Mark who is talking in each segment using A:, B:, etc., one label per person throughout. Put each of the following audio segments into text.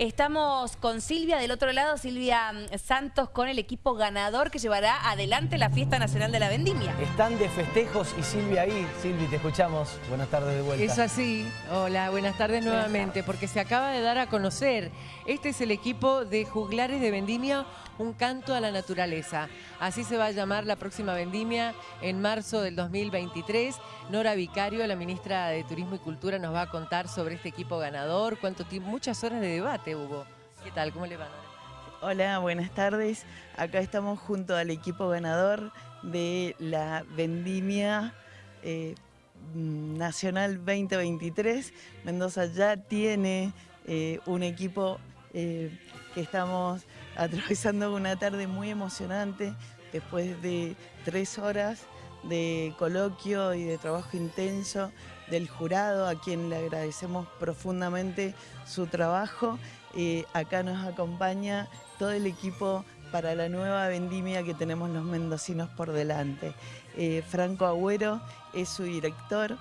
A: Estamos con Silvia del otro lado, Silvia Santos con el equipo ganador que llevará adelante la Fiesta Nacional de la Vendimia.
B: Están de festejos y Silvia ahí. Silvi, te escuchamos. Buenas tardes de vuelta.
C: Es así. Hola, buenas tardes nuevamente, porque se acaba de dar a conocer. Este es el equipo de Juglares de Vendimia, un canto a la naturaleza. Así se va a llamar la próxima Vendimia en marzo del 2023. Nora Vicario, la ministra de Turismo y Cultura, nos va a contar sobre este equipo ganador, cuánto tiempo, muchas horas de debate hubo. ¿Qué tal? ¿Cómo le van?
D: Hola, buenas tardes. Acá estamos junto al equipo ganador de la Vendimia eh, Nacional 2023. Mendoza ya tiene eh, un equipo eh, que estamos atravesando una tarde muy emocionante después de tres horas de coloquio y de trabajo intenso del jurado, a quien le agradecemos profundamente su trabajo. Eh, acá nos acompaña todo el equipo para la nueva vendimia que tenemos los mendocinos por delante. Eh, Franco Agüero es su director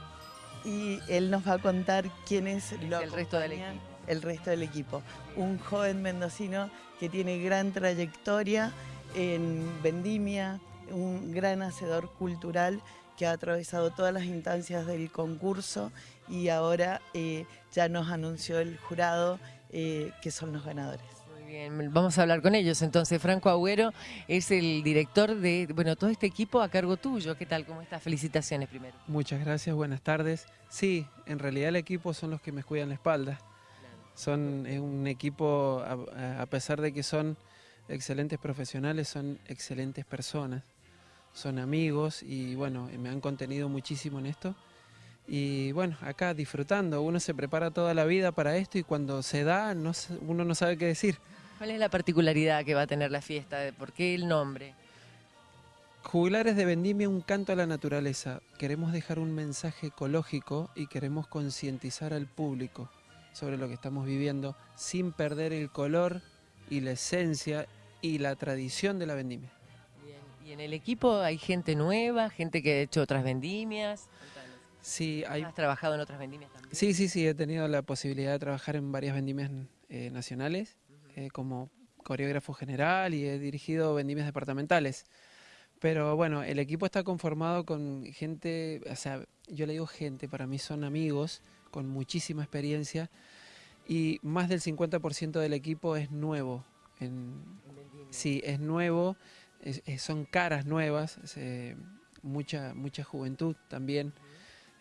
D: y él nos va a contar quién es
C: el resto del equipo.
D: El resto del equipo. Un joven mendocino que tiene gran trayectoria en vendimia, un gran hacedor cultural que ha atravesado todas las instancias del concurso y ahora eh, ya nos anunció el jurado eh, que son los ganadores.
C: Muy bien, vamos a hablar con ellos. Entonces, Franco Agüero es el director de bueno todo este equipo a cargo tuyo. ¿Qué tal? ¿Cómo estás? Felicitaciones primero.
E: Muchas gracias, buenas tardes. Sí, en realidad el equipo son los que me cuidan la espalda. Son un equipo, a pesar de que son excelentes profesionales, son excelentes personas son amigos y bueno, me han contenido muchísimo en esto. Y bueno, acá disfrutando, uno se prepara toda la vida para esto y cuando se da no, uno no sabe qué decir.
C: ¿Cuál es la particularidad que va a tener la fiesta? ¿Por qué el nombre?
E: Juglares de Vendimia, un canto a la naturaleza. Queremos dejar un mensaje ecológico y queremos concientizar al público sobre lo que estamos viviendo sin perder el color y la esencia y la tradición de la vendimia.
C: ¿Y en el equipo hay gente nueva, gente que ha hecho otras vendimias?
E: Sí, hay...
C: ¿Has trabajado en otras vendimias también?
E: Sí, sí, sí, he tenido la posibilidad de trabajar en varias vendimias eh, nacionales eh, como coreógrafo general y he dirigido vendimias departamentales. Pero bueno, el equipo está conformado con gente, o sea, yo le digo gente, para mí son amigos con muchísima experiencia y más del 50% del equipo es nuevo. En, sí, es nuevo son caras nuevas, mucha, mucha juventud también,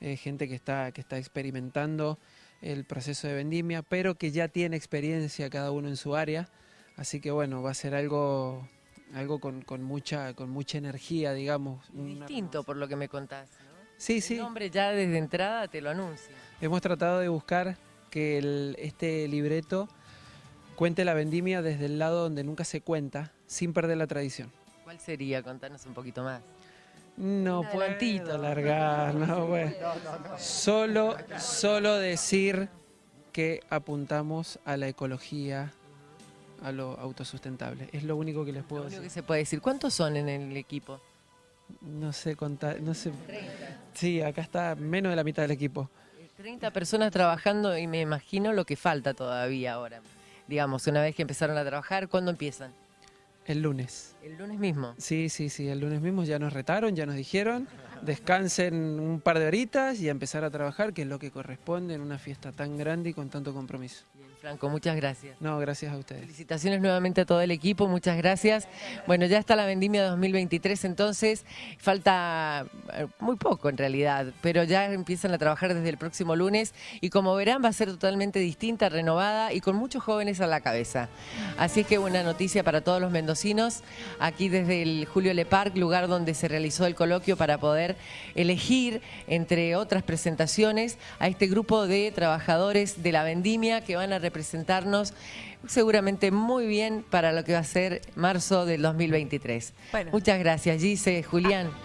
E: eh, gente que está, que está experimentando el proceso de vendimia, pero que ya tiene experiencia cada uno en su área, así que bueno, va a ser algo, algo con, mucha, con mucha energía, digamos.
C: Distinto por lo que me contás, ¿no?
E: Sí, sí.
C: El nombre ya desde entrada te lo anuncia.
E: Hemos tratado de buscar que este libreto cuente la vendimia desde el lado donde nunca se cuenta, sin perder la tradición.
C: ¿Cuál sería? Contanos un poquito más.
E: No puedo alargar, no, bueno. Solo, solo decir que apuntamos a la ecología, a lo autosustentable. Es lo único que les puedo
C: lo
E: decir.
C: que se puede decir. ¿Cuántos son en el equipo?
E: No sé contar, no sé. 30. Sí, acá está menos de la mitad del equipo.
C: 30 personas trabajando y me imagino lo que falta todavía ahora. Digamos, una vez que empezaron a trabajar, ¿cuándo empiezan?
E: El lunes.
C: ¿El lunes mismo?
E: Sí, sí, sí, el lunes mismo ya nos retaron, ya nos dijeron, descansen un par de horitas y a empezar a trabajar, que es lo que corresponde en una fiesta tan grande y con tanto compromiso.
C: Franco, muchas gracias.
E: No, gracias a ustedes.
C: Felicitaciones nuevamente a todo el equipo, muchas gracias. Bueno, ya está la Vendimia 2023, entonces falta eh, muy poco en realidad, pero ya empiezan a trabajar desde el próximo lunes y como verán va a ser totalmente distinta, renovada y con muchos jóvenes a la cabeza. Así es que buena noticia para todos los mendocinos, aquí desde el Julio Le Parc, lugar donde se realizó el coloquio para poder elegir, entre otras presentaciones, a este grupo de trabajadores de la Vendimia que van a representarnos seguramente muy bien para lo que va a ser marzo del 2023. Muchas gracias, Gise, Julián.